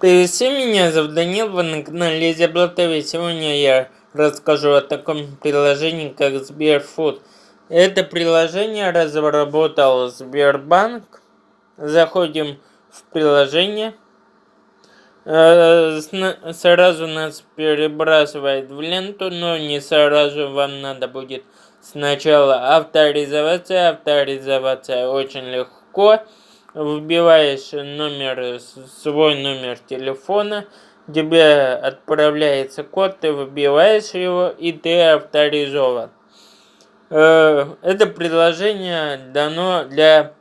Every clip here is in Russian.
Приветствую, меня зовут Данил, вы на канале Изябла ТВ. Сегодня я расскажу о таком приложении, как Сберфуд. Это приложение разработал Сбербанк. Заходим в приложение. Э, сразу нас перебрасывает в ленту, но не сразу вам надо будет сначала авторизоваться. Авторизоваться очень легко вбиваешь номер, свой номер телефона, тебе отправляется код, ты вбиваешь его и ты авторизован. Э, это приложение дано для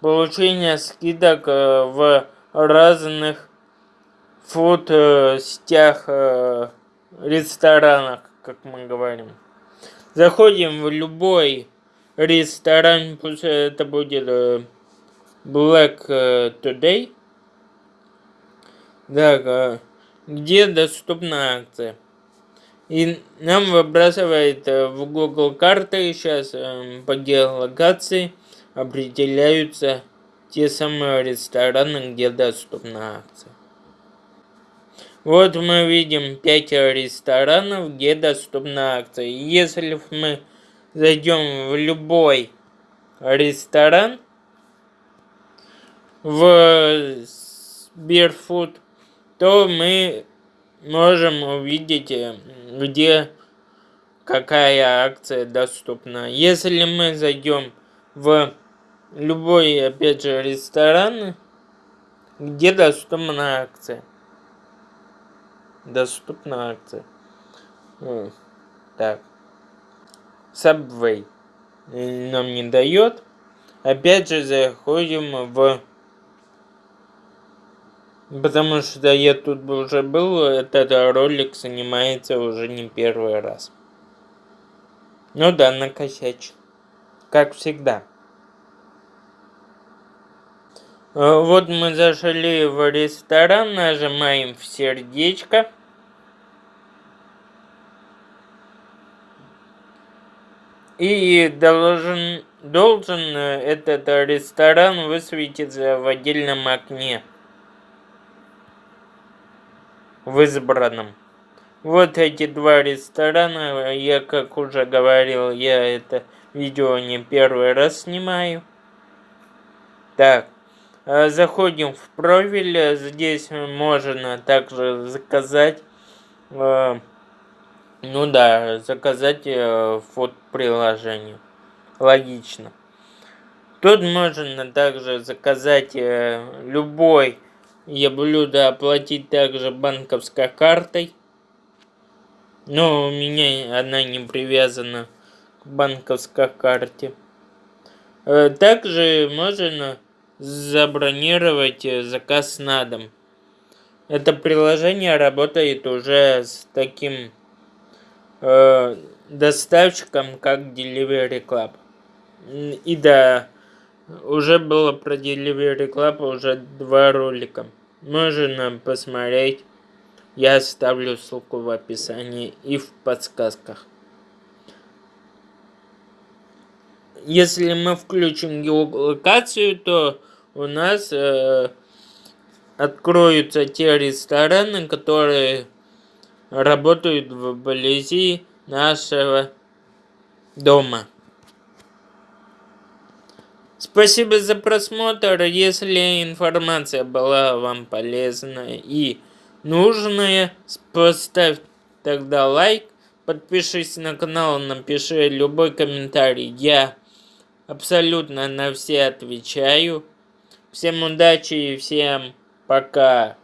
получения скидок э, в разных фуд-сетях, э, ресторанах, как мы говорим. Заходим в любой ресторан, пусть это будет Black э, Today. Так, э, где доступна акция? И нам выбрасывает э, в Google карты сейчас по геолокации определяются те самые рестораны, где доступна акция. Вот мы видим 5 ресторанов, где доступна акция. Если мы зайдем в любой ресторан, в Сберфуд, то мы можем увидеть, э, где какая акция доступна. Если мы зайдем в любой, опять же, ресторан, где доступна акция. Доступна акция. Так. Subway нам не дает. Опять же заходим в Потому что я тут уже был, этот ролик занимается уже не первый раз. Ну да, накосячил. Как всегда. А, вот мы зашли в ресторан, нажимаем в сердечко. И должен, должен этот ресторан высветиться в отдельном окне в избранном. Вот эти два ресторана, я как уже говорил, я это видео не первый раз снимаю. Так, а заходим в профиль, здесь можно также заказать, э, ну да, заказать э, фото приложение. Логично. Тут можно также заказать э, любой я блюдо оплатить также банковской картой. Но у меня она не привязана к банковской карте. Э, также можно забронировать э, заказ на дом. Это приложение работает уже с таким э, доставщиком, как Delivery Club. И да, уже было про Delivery Club уже два ролика. Можно посмотреть. Я оставлю ссылку в описании и в подсказках. Если мы включим геолокацию, то у нас э, откроются те рестораны, которые работают вблизи нашего дома. Спасибо за просмотр. Если информация была вам полезная и нужная, поставь тогда лайк, подпишись на канал, напиши любой комментарий. Я абсолютно на все отвечаю. Всем удачи и всем пока.